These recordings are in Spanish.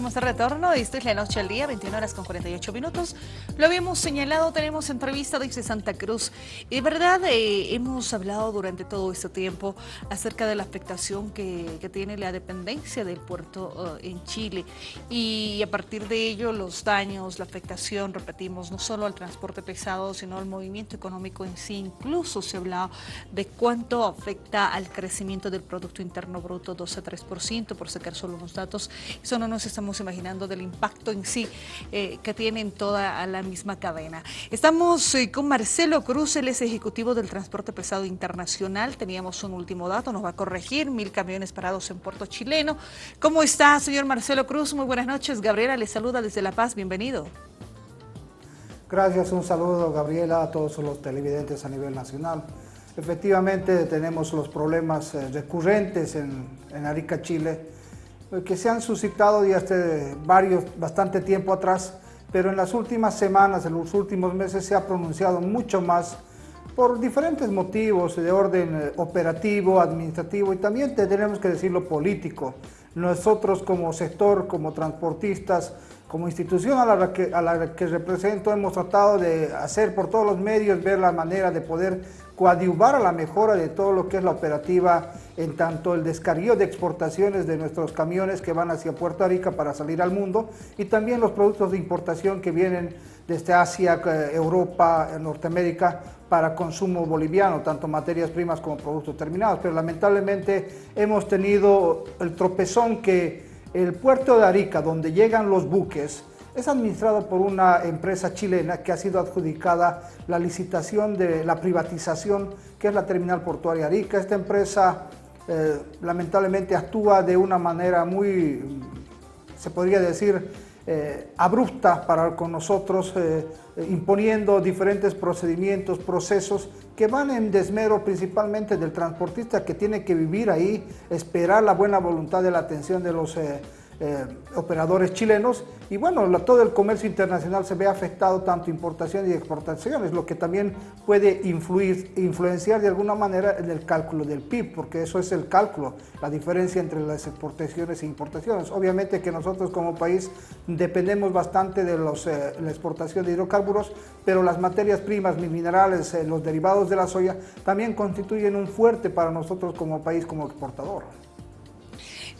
estamos de retorno. Esta es la noche al día, 21 horas con 48 minutos. Lo habíamos señalado, tenemos entrevista desde Santa Cruz. Y de verdad, eh, hemos hablado durante todo este tiempo acerca de la afectación que, tiene la dependencia del puerto eh, en Chile. Y a partir de ello, los daños, la afectación, repetimos, no solo al transporte pesado, sino al movimiento económico en sí. Incluso se ha hablado de cuánto afecta al crecimiento del Producto Interno Bruto, 12 a 3%, por sacar solo unos datos. Eso no nos estamos imaginando del impacto en sí eh, que tiene en toda la misma cadena. Estamos eh, con Marcelo Cruz, él es ejecutivo del transporte pesado internacional. Teníamos un último dato, nos va a corregir, mil camiones parados en puerto chileno. ¿Cómo está, señor Marcelo Cruz? Muy buenas noches. Gabriela le saluda desde La Paz, bienvenido. Gracias, un saludo Gabriela a todos los televidentes a nivel nacional. Efectivamente tenemos los problemas eh, recurrentes en, en Arica, Chile, que se han suscitado ya hace varios, bastante tiempo atrás, pero en las últimas semanas, en los últimos meses se ha pronunciado mucho más por diferentes motivos de orden eh, operativo, administrativo y también tenemos que decirlo político. Nosotros como sector, como transportistas, como institución a la, que, a la que represento hemos tratado de hacer por todos los medios, ver la manera de poder coadyuvar a la mejora de todo lo que es la operativa en tanto el descarguío de exportaciones de nuestros camiones que van hacia Puerto Rica para salir al mundo y también los productos de importación que vienen desde Asia, eh, Europa, Norteamérica para consumo boliviano, tanto materias primas como productos terminados. Pero lamentablemente hemos tenido el tropezón que el puerto de Arica, donde llegan los buques, es administrado por una empresa chilena que ha sido adjudicada la licitación de la privatización, que es la terminal portuaria Arica. Esta empresa eh, lamentablemente actúa de una manera muy, se podría decir, eh, abrupta para con nosotros, eh, imponiendo diferentes procedimientos, procesos que van en desmero principalmente del transportista que tiene que vivir ahí, esperar la buena voluntad de la atención de los eh, operadores chilenos y bueno, todo el comercio internacional se ve afectado tanto importaciones y exportaciones, lo que también puede influir, influenciar de alguna manera en el cálculo del PIB, porque eso es el cálculo, la diferencia entre las exportaciones e importaciones. Obviamente que nosotros como país dependemos bastante de eh, la exportación de hidrocarburos, pero las materias primas, minerales, eh, los derivados de la soya, también constituyen un fuerte para nosotros como país, como exportador.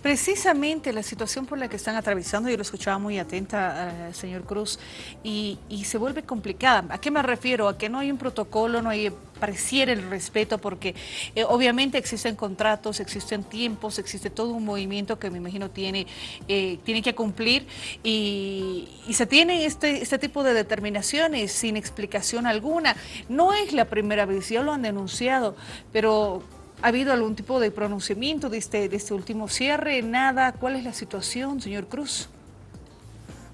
Precisamente la situación por la que están atravesando, yo lo escuchaba muy atenta, señor Cruz, y, se vuelve complicada. ¿A qué me refiero? A que no hay un protocolo, no hay pareciera el respeto, porque eh, obviamente existen contratos, existen tiempos, existe todo un movimiento que me imagino tiene, eh, tiene que cumplir y, y se tienen este, este tipo de determinaciones sin explicación alguna. No es la primera vez, ya lo han denunciado, pero ¿Ha habido algún tipo de pronunciamiento de este, de este último cierre? ¿Nada? ¿Cuál es la situación, señor Cruz?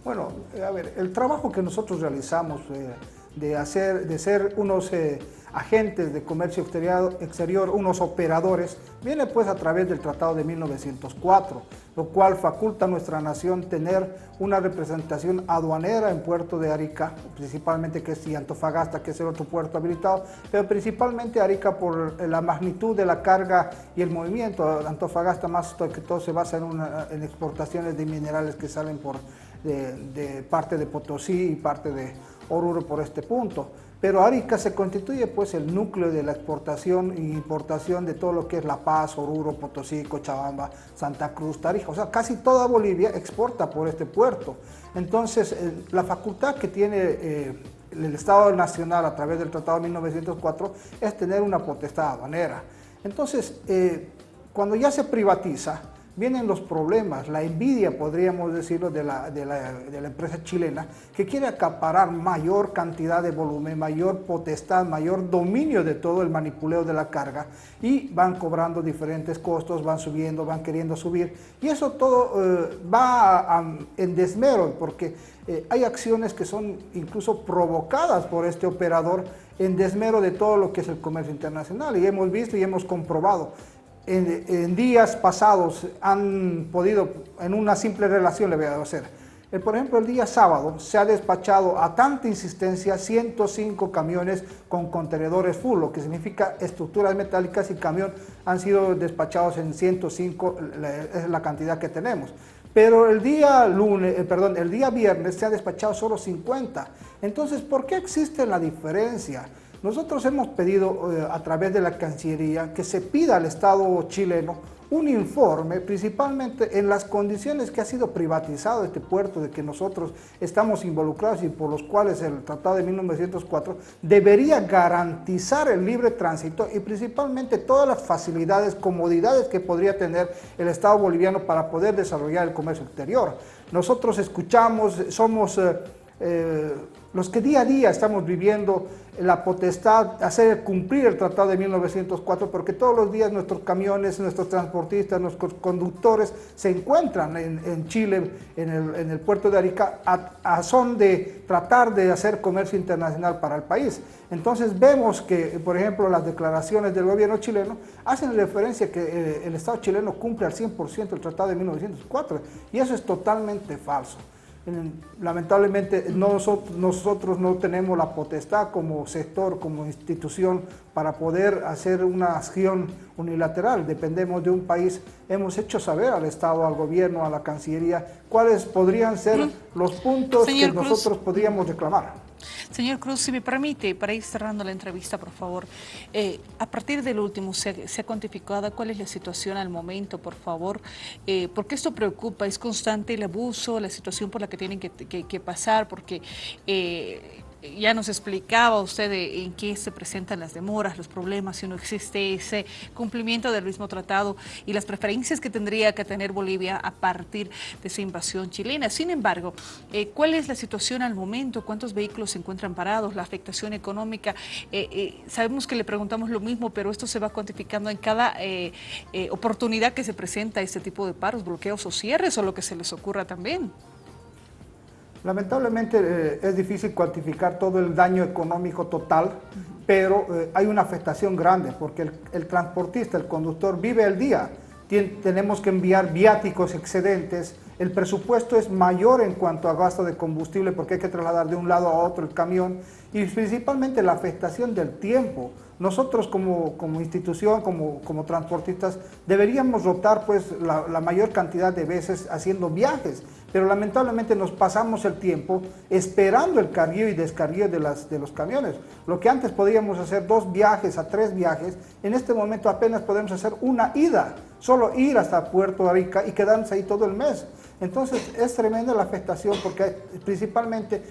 Bueno, a ver, el trabajo que nosotros realizamos eh, de, hacer, de ser unos eh, agentes de comercio exterior, unos operadores, viene pues a través del Tratado de 1904, lo cual faculta a nuestra nación tener una representación aduanera en Puerto de Arica, principalmente que es Antofagasta, que es el otro puerto habilitado, pero principalmente Arica por la magnitud de la carga y el movimiento. Antofagasta más que todo se basa en, en exportaciones de minerales que salen por, de parte de Potosí y parte de Oruro por este punto. Pero Arica se constituye pues el núcleo de la exportación e importación de todo lo que es La Paz, Oruro, Potosí, Cochabamba, Santa Cruz, Tarija. O sea, casi toda Bolivia exporta por este puerto. Entonces, eh, la facultad que tiene eh, el Estado Nacional a través del Tratado de 1904 es tener una potestad aduanera. Entonces, eh, cuando ya se privatiza, vienen los problemas, la envidia, podríamos decirlo, de la, de, la, de la, empresa chilena, que quiere acaparar mayor cantidad de volumen, mayor potestad, mayor dominio de todo el manipuleo de la carga y van cobrando diferentes costos, van subiendo, van queriendo subir. Y eso todo eh, va en desmero porque eh, hay acciones que son incluso provocadas por este operador en desmero de todo lo que es el comercio internacional. Y hemos visto y hemos comprobado en, días pasados han podido, en una simple relación le voy a hacer, eh, por ejemplo, el día sábado se ha despachado a tanta insistencia 105 camiones con contenedores full, lo que significa estructuras metálicas y camión han sido despachados en 105, es la cantidad que tenemos. pero el día lunes, eh, perdón, el día viernes se ha despachado solo 50. Entonces, ¿por qué existe la diferencia? Nosotros hemos pedido eh, a través de la Cancillería que se pida al Estado chileno un informe, principalmente en las condiciones que ha sido privatizado este puerto, de que nosotros estamos involucrados y por los cuales el Tratado de 1904 debería garantizar el libre tránsito y principalmente todas las facilidades, comodidades que podría tener el Estado boliviano para poder desarrollar el comercio exterior. Nosotros escuchamos, somos... Eh, eh, los que día a día estamos viviendo la potestad, hacer cumplir el Tratado de 1904, porque todos los días nuestros camiones, nuestros transportistas, nuestros conductores se encuentran en, Chile, en el, puerto de Arica, a, son de tratar de hacer comercio internacional para el país. Entonces vemos que, por ejemplo, las declaraciones del gobierno chileno hacen referencia que eh, el Estado chileno cumple al 100% el Tratado de 1904, y eso es totalmente falso. Lamentablemente nosotros, no tenemos la potestad como sector, como institución, para poder hacer una acción unilateral. Dependemos de un país. Hemos hecho saber al Estado, al gobierno, a la Cancillería, cuáles podrían ser los puntos que nosotros podríamos reclamar. Señor Cruz, si me permite, para ir cerrando la entrevista, por favor, eh, a partir del último, ¿se, ha cuantificado cuál es la situación al momento, por favor? Eh, porque esto preocupa, es constante el abuso, la situación por la que tienen que, pasar, porque... Eh, ya nos explicaba usted en qué se presentan las demoras, los problemas, si no existe ese cumplimiento del mismo tratado y las preferencias que tendría que tener Bolivia a partir de esa invasión chilena. Sin embargo, eh, ¿cuál es la situación al momento? ¿Cuántos vehículos se encuentran parados? ¿La afectación económica? Eh, eh, sabemos que le preguntamos lo mismo, pero esto se va cuantificando en cada oportunidad que se presenta este tipo de paros, bloqueos o cierres o lo que se les ocurra también. Lamentablemente eh, es difícil cuantificar todo el daño económico total, pero eh, hay una afectación grande porque el, transportista, el conductor vive el día. tenemos que enviar viáticos excedentes, el presupuesto es mayor en cuanto a gasto de combustible porque hay que trasladar de un lado a otro el camión y principalmente la afectación del tiempo. Nosotros como, como institución, como, como, transportistas, deberíamos rotar pues, la, la, mayor cantidad de veces haciendo viajes, pero lamentablemente nos pasamos el tiempo esperando el carguío y descarguío de, las, de los camiones. Lo que antes podíamos hacer dos viajes a tres viajes, en este momento apenas podemos hacer una ida, solo ir hasta Puerto Rica y quedarnos ahí todo el mes. Entonces es tremenda la afectación porque principalmente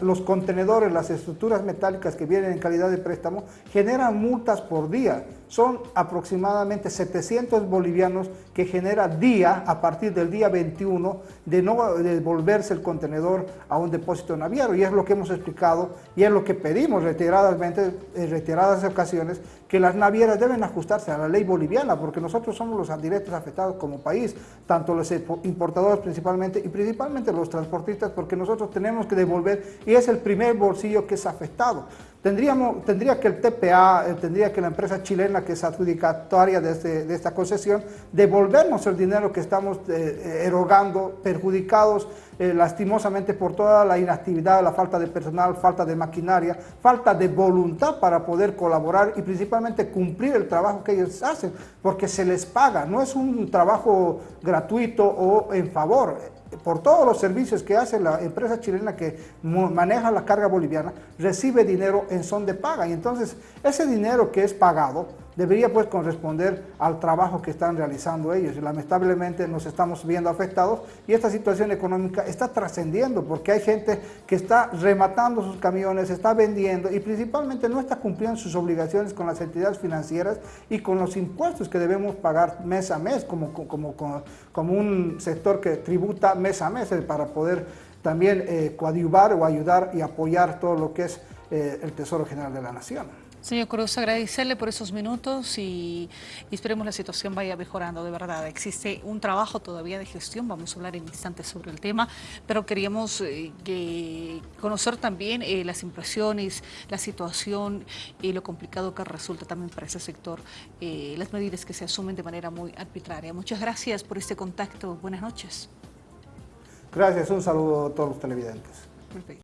los contenedores, las estructuras metálicas que vienen en calidad de préstamo generan multas por día. Son aproximadamente 700 bolivianos que genera día, a partir del día 21, de no devolverse el contenedor a un depósito naviero. Y es lo que hemos explicado y es lo que pedimos reiteradamente, en retiradas ocasiones, que las navieras deben ajustarse a la ley boliviana, porque nosotros somos los directos afectados como país, tanto los importadores principalmente y principalmente los transportistas, porque nosotros tenemos que devolver y es el primer bolsillo que es afectado. Tendríamos, tendría que el TPA, eh, tendría que la empresa chilena que es adjudicataria de, este, esta concesión, devolvernos el dinero que estamos eh, eh, erogando, perjudicados lastimosamente por toda la inactividad, la falta de personal, falta de maquinaria, falta de voluntad para poder colaborar y principalmente cumplir el trabajo que ellos hacen, porque se les paga, no es un trabajo gratuito o en favor, por todos los servicios que hace la empresa chilena que maneja la carga boliviana, recibe dinero en son de paga. Y entonces ese dinero que es pagado debería pues corresponder al trabajo que están realizando ellos. Y lamentablemente nos estamos viendo afectados y esta situación económica está trascendiendo porque hay gente que está rematando sus camiones, está vendiendo y principalmente no está cumpliendo sus obligaciones con las entidades financieras y con los impuestos que debemos pagar mes a mes como, como, como, un sector que tributa mes a mes eh, para poder también eh, coadyuvar o ayudar y apoyar todo lo que es eh, el Tesoro General de la Nación. Señor Cruz, agradecerle por esos minutos y, esperemos la situación vaya mejorando, de verdad. Existe un trabajo todavía de gestión, vamos a hablar en instantes sobre el tema, pero queríamos eh, conocer también eh, las impresiones, la situación y lo complicado que resulta también para ese sector, eh, las medidas que se asumen de manera muy arbitraria. Muchas gracias por este contacto. Buenas noches. Gracias, un saludo a todos los televidentes.